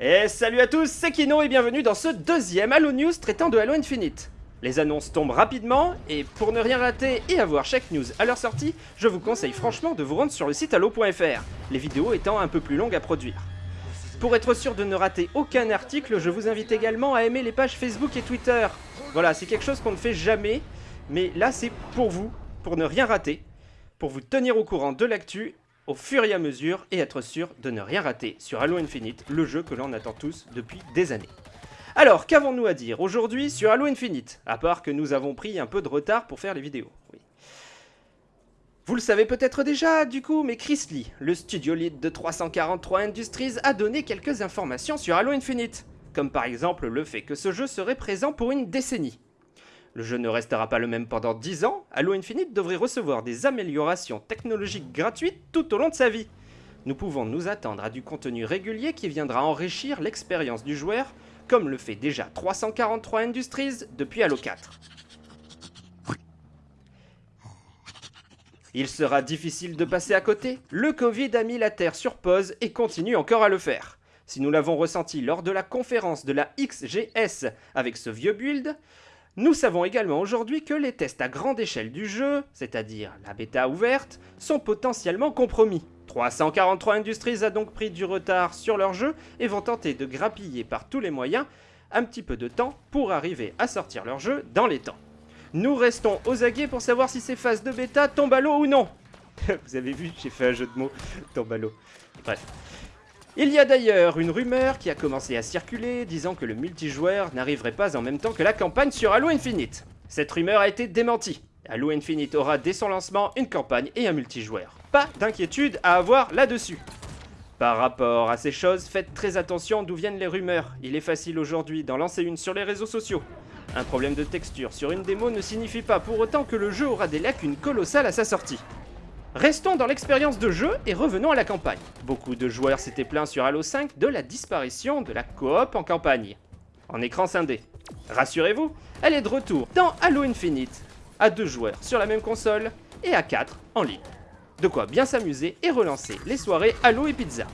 Et salut à tous, c'est Kino et bienvenue dans ce deuxième Halo News traitant de Halo Infinite. Les annonces tombent rapidement, et pour ne rien rater et avoir chaque news à leur sortie, je vous conseille franchement de vous rendre sur le site halo.fr, les vidéos étant un peu plus longues à produire. Pour être sûr de ne rater aucun article, je vous invite également à aimer les pages Facebook et Twitter. Voilà, c'est quelque chose qu'on ne fait jamais, mais là c'est pour vous, pour ne rien rater, pour vous tenir au courant de l'actu au fur et à mesure et être sûr de ne rien rater sur Halo Infinite, le jeu que l'on attend tous depuis des années. Alors, qu'avons-nous à dire aujourd'hui sur Halo Infinite À part que nous avons pris un peu de retard pour faire les vidéos. Vous le savez peut-être déjà, du coup, mais Chris Lee, le studio lead de 343 Industries, a donné quelques informations sur Halo Infinite. Comme par exemple le fait que ce jeu serait présent pour une décennie. Le jeu ne restera pas le même pendant 10 ans, Halo Infinite devrait recevoir des améliorations technologiques gratuites tout au long de sa vie. Nous pouvons nous attendre à du contenu régulier qui viendra enrichir l'expérience du joueur, comme le fait déjà 343 Industries depuis Halo 4. Il sera difficile de passer à côté, le Covid a mis la Terre sur pause et continue encore à le faire. Si nous l'avons ressenti lors de la conférence de la XGS avec ce vieux build, nous savons également aujourd'hui que les tests à grande échelle du jeu, c'est-à-dire la bêta ouverte, sont potentiellement compromis. 343 Industries a donc pris du retard sur leur jeu et vont tenter de grappiller par tous les moyens un petit peu de temps pour arriver à sortir leur jeu dans les temps. Nous restons aux aguets pour savoir si ces phases de bêta tombent à l'eau ou non. Vous avez vu, j'ai fait un jeu de mots, tombe à l'eau. Bref. Il y a d'ailleurs une rumeur qui a commencé à circuler disant que le multijoueur n'arriverait pas en même temps que la campagne sur Halo Infinite. Cette rumeur a été démentie. Halo Infinite aura dès son lancement une campagne et un multijoueur. Pas d'inquiétude à avoir là-dessus. Par rapport à ces choses, faites très attention d'où viennent les rumeurs. Il est facile aujourd'hui d'en lancer une sur les réseaux sociaux. Un problème de texture sur une démo ne signifie pas pour autant que le jeu aura des lacunes colossales à sa sortie. Restons dans l'expérience de jeu et revenons à la campagne. Beaucoup de joueurs s'étaient plaints sur Halo 5 de la disparition de la coop en campagne, en écran scindé. Rassurez-vous, elle est de retour dans Halo Infinite, à deux joueurs sur la même console et à 4 en ligne. De quoi bien s'amuser et relancer les soirées Halo et Pizza.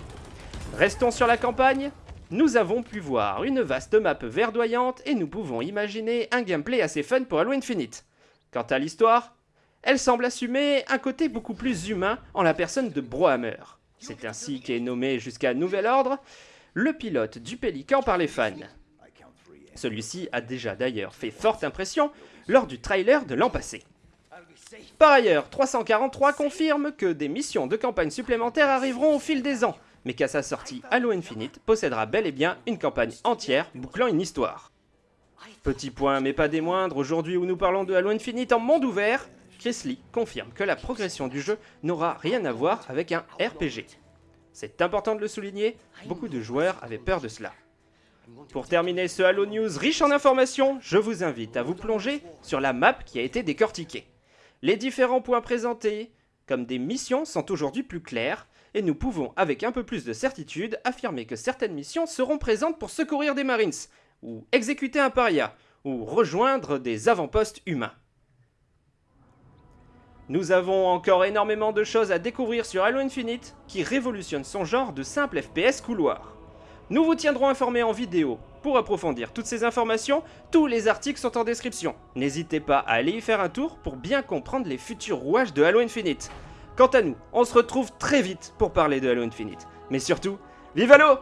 Restons sur la campagne, nous avons pu voir une vaste map verdoyante et nous pouvons imaginer un gameplay assez fun pour Halo Infinite. Quant à l'histoire, elle semble assumer un côté beaucoup plus humain en la personne de Brohammer. C'est ainsi qu'est nommé jusqu'à nouvel ordre le pilote du Pélican par les fans. Celui-ci a déjà d'ailleurs fait forte impression lors du trailer de l'an passé. Par ailleurs, 343 confirme que des missions de campagne supplémentaires arriveront au fil des ans, mais qu'à sa sortie, Halo Infinite possédera bel et bien une campagne entière bouclant une histoire. Petit point, mais pas des moindres, aujourd'hui où nous parlons de Halo Infinite en monde ouvert, Chris Lee confirme que la progression du jeu n'aura rien à voir avec un RPG. C'est important de le souligner, beaucoup de joueurs avaient peur de cela. Pour terminer ce Halo News riche en informations, je vous invite à vous plonger sur la map qui a été décortiquée. Les différents points présentés, comme des missions, sont aujourd'hui plus clairs, et nous pouvons, avec un peu plus de certitude, affirmer que certaines missions seront présentes pour secourir des Marines, ou exécuter un paria, ou rejoindre des avant-postes humains. Nous avons encore énormément de choses à découvrir sur Halo Infinite, qui révolutionne son genre de simple FPS couloir. Nous vous tiendrons informés en vidéo. Pour approfondir toutes ces informations, tous les articles sont en description. N'hésitez pas à aller y faire un tour pour bien comprendre les futurs rouages de Halo Infinite. Quant à nous, on se retrouve très vite pour parler de Halo Infinite. Mais surtout, vive Halo